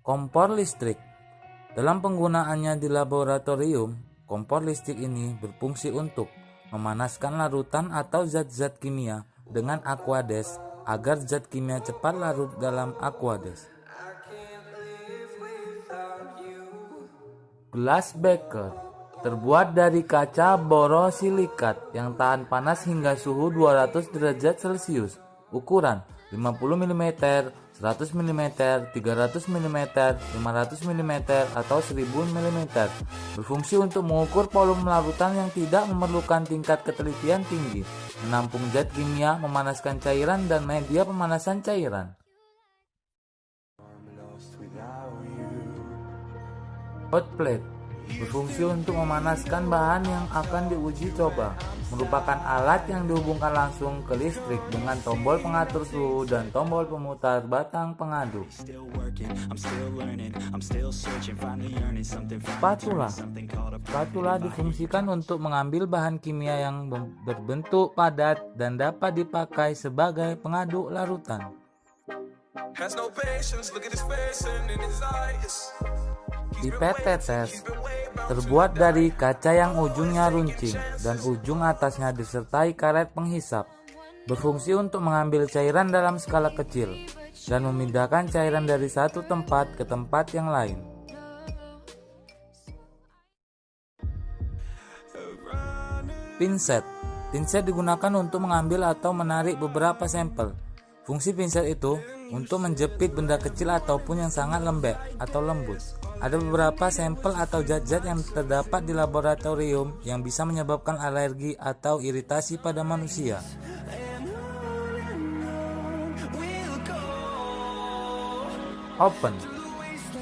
Kompor listrik Dalam penggunaannya di laboratorium, kompor listrik ini berfungsi untuk memanaskan larutan atau zat-zat kimia dengan aquades agar zat kimia cepat larut dalam aquades. Gelas beker terbuat dari kaca borosilikat yang tahan panas hingga suhu 200 derajat Celcius. Ukuran 50 mm, 100 mm, 300 mm, 500 mm, atau 1000 mm. Berfungsi untuk mengukur volume larutan yang tidak memerlukan tingkat ketelitian tinggi, menampung zat kimia, memanaskan cairan, dan media pemanasan cairan. Hot plate berfungsi untuk memanaskan bahan yang akan diuji coba. Merupakan alat yang dihubungkan langsung ke listrik dengan tombol pengatur suhu dan tombol pemutar batang pengaduk. Spatula Spatula difungsikan untuk mengambil bahan kimia yang berbentuk padat dan dapat dipakai sebagai pengaduk larutan. Pipet tetes terbuat dari kaca yang ujungnya runcing dan ujung atasnya disertai karet penghisap. Berfungsi untuk mengambil cairan dalam skala kecil dan memindahkan cairan dari satu tempat ke tempat yang lain. Pinset Pinset digunakan untuk mengambil atau menarik beberapa sampel. Fungsi pinset itu untuk menjepit benda kecil ataupun yang sangat lembek atau lembut. Ada beberapa sampel atau zat-zat yang terdapat di laboratorium yang bisa menyebabkan alergi atau iritasi pada manusia. Open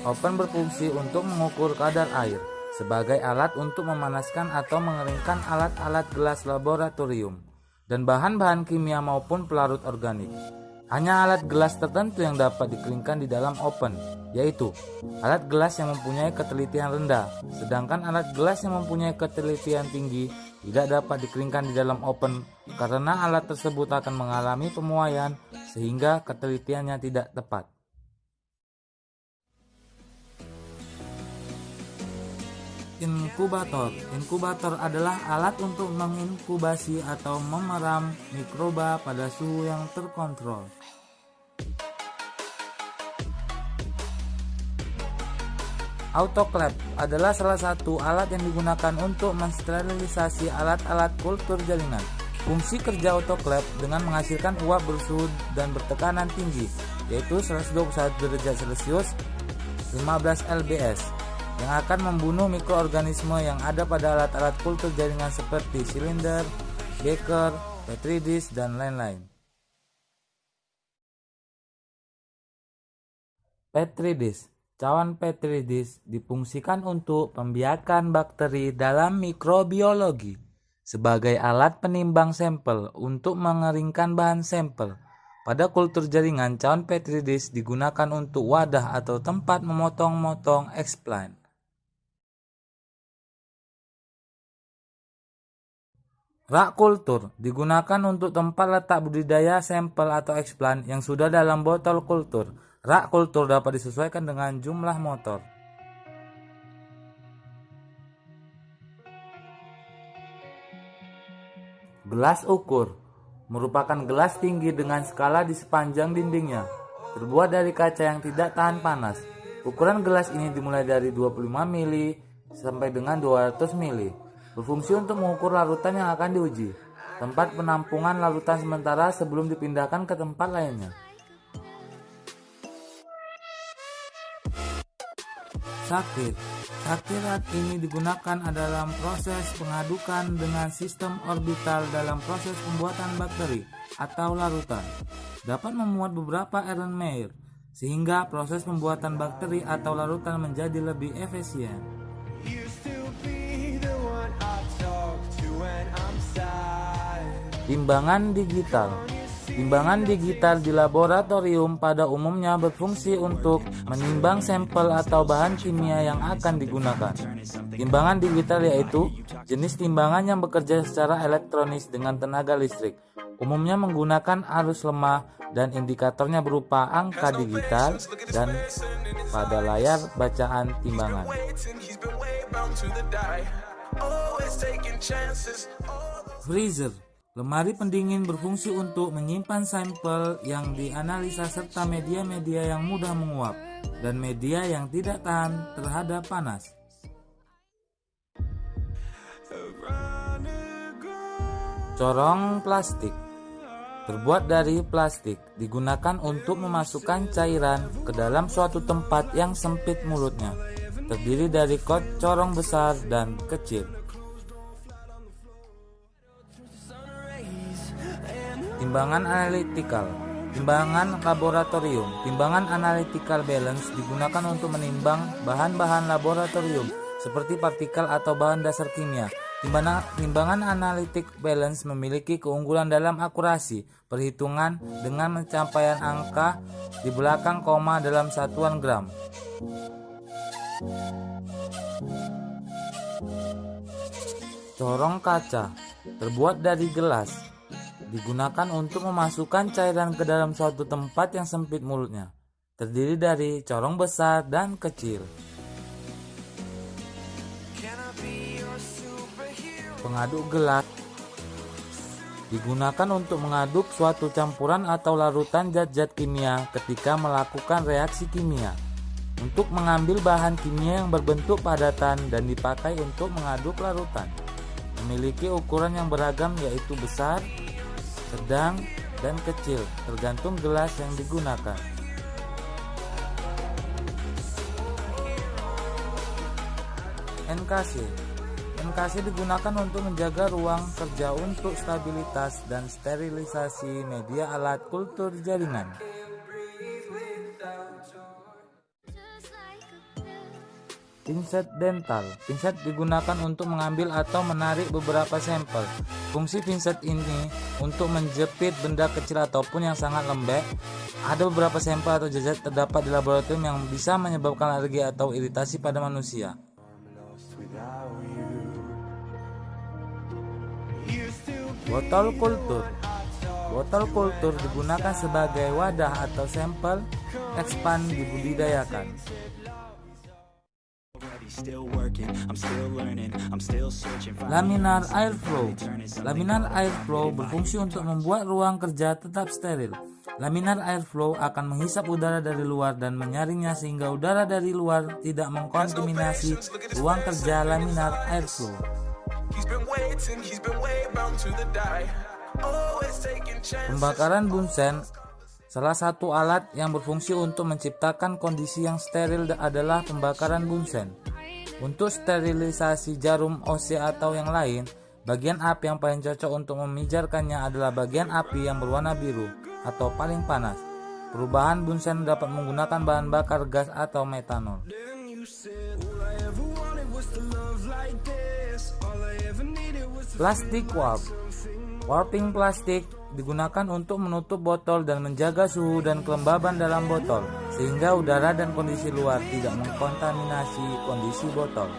Open berfungsi untuk mengukur kadar air sebagai alat untuk memanaskan atau mengeringkan alat-alat gelas laboratorium dan bahan-bahan kimia maupun pelarut organik. Hanya alat gelas tertentu yang dapat dikeringkan di dalam open, yaitu alat gelas yang mempunyai ketelitian rendah, sedangkan alat gelas yang mempunyai ketelitian tinggi tidak dapat dikeringkan di dalam open karena alat tersebut akan mengalami pemuaian sehingga ketelitiannya tidak tepat. Inkubator Inkubator adalah alat untuk menginkubasi atau memeram mikroba pada suhu yang terkontrol. Autoclave adalah salah satu alat yang digunakan untuk mensterilisasi alat-alat kultur jaringan. Fungsi kerja autoclave dengan menghasilkan uap bersuhu dan bertekanan tinggi, yaitu 121 derajat Celcius 15 lbs yang akan membunuh mikroorganisme yang ada pada alat-alat kultur jaringan seperti silinder, beaker, petri dish, dan lain-lain. Petri dish Cawan petri dish difungsikan untuk pembiakan bakteri dalam mikrobiologi sebagai alat penimbang sampel untuk mengeringkan bahan sampel. Pada kultur jaringan, cawan petri dish digunakan untuk wadah atau tempat memotong-motong explant. Rak kultur digunakan untuk tempat letak budidaya sampel atau eksplan yang sudah dalam botol kultur. Rak kultur dapat disesuaikan dengan jumlah motor. Gelas ukur merupakan gelas tinggi dengan skala di sepanjang dindingnya, terbuat dari kaca yang tidak tahan panas. Ukuran gelas ini dimulai dari 25 mili sampai dengan 200 mili berfungsi untuk mengukur larutan yang akan diuji, tempat penampungan larutan sementara sebelum dipindahkan ke tempat lainnya. Sakit Sakirat ini digunakan dalam proses pengadukan dengan sistem orbital dalam proses pembuatan bakteri atau larutan. Dapat memuat beberapa Erlenmeyer, sehingga proses pembuatan bakteri atau larutan menjadi lebih efisien. Timbangan digital Timbangan digital di laboratorium pada umumnya berfungsi untuk menimbang sampel atau bahan kimia yang akan digunakan. Timbangan digital yaitu jenis timbangan yang bekerja secara elektronis dengan tenaga listrik. Umumnya menggunakan arus lemah dan indikatornya berupa angka digital dan pada layar bacaan timbangan. Freezer Lemari pendingin berfungsi untuk menyimpan sampel yang dianalisa serta media-media yang mudah menguap dan media yang tidak tahan terhadap panas. Corong plastik terbuat dari plastik digunakan untuk memasukkan cairan ke dalam suatu tempat yang sempit mulutnya. Terdiri dari kot corong besar dan kecil. Timbangan analitikal Timbangan laboratorium Timbangan analytical balance digunakan untuk menimbang bahan-bahan laboratorium seperti partikel atau bahan dasar kimia. Timbangan, analitik balance memiliki keunggulan dalam akurasi perhitungan dengan pencapaian angka di belakang koma dalam satuan gram. Corong kaca terbuat dari gelas digunakan untuk memasukkan cairan ke dalam suatu tempat yang sempit mulutnya. Terdiri dari corong besar dan kecil. Pengaduk gelas digunakan untuk mengaduk suatu campuran atau larutan zat-zat kimia ketika melakukan reaksi kimia. Untuk mengambil bahan kimia yang berbentuk padatan dan dipakai untuk mengaduk larutan. Memiliki ukuran yang beragam yaitu besar, sedang, dan kecil, tergantung gelas yang digunakan. NKC NKC digunakan untuk menjaga ruang kerja untuk stabilitas dan sterilisasi media alat kultur jaringan. Pinset dental. Pinset digunakan untuk mengambil atau menarik beberapa sampel. Fungsi pinset ini untuk menjepit benda kecil ataupun yang sangat lembek. Ada beberapa sampel atau jejak terdapat di laboratorium yang bisa menyebabkan alergi atau iritasi pada manusia. Botol kultur Botol kultur digunakan sebagai wadah atau sampel expand dibudidayakan. Laminar airflow Laminar airflow berfungsi untuk membuat ruang kerja tetap steril. Laminar airflow akan menghisap udara dari luar dan menyaringnya sehingga udara dari luar tidak mengkontaminasi ruang kerja laminar airflow. Pembakaran bunsen Salah satu alat yang berfungsi untuk menciptakan kondisi yang steril adalah pembakaran bunsen. Untuk sterilisasi jarum OC atau yang lain, bagian api yang paling cocok untuk memijarkannya adalah bagian api yang berwarna biru atau paling panas. Perubahan bunsen dapat menggunakan bahan bakar gas atau metanol. Plastik warp Warping plastik digunakan untuk menutup botol dan menjaga suhu dan kelembaban dalam botol, sehingga udara dan kondisi luar tidak mengkontaminasi kondisi botol.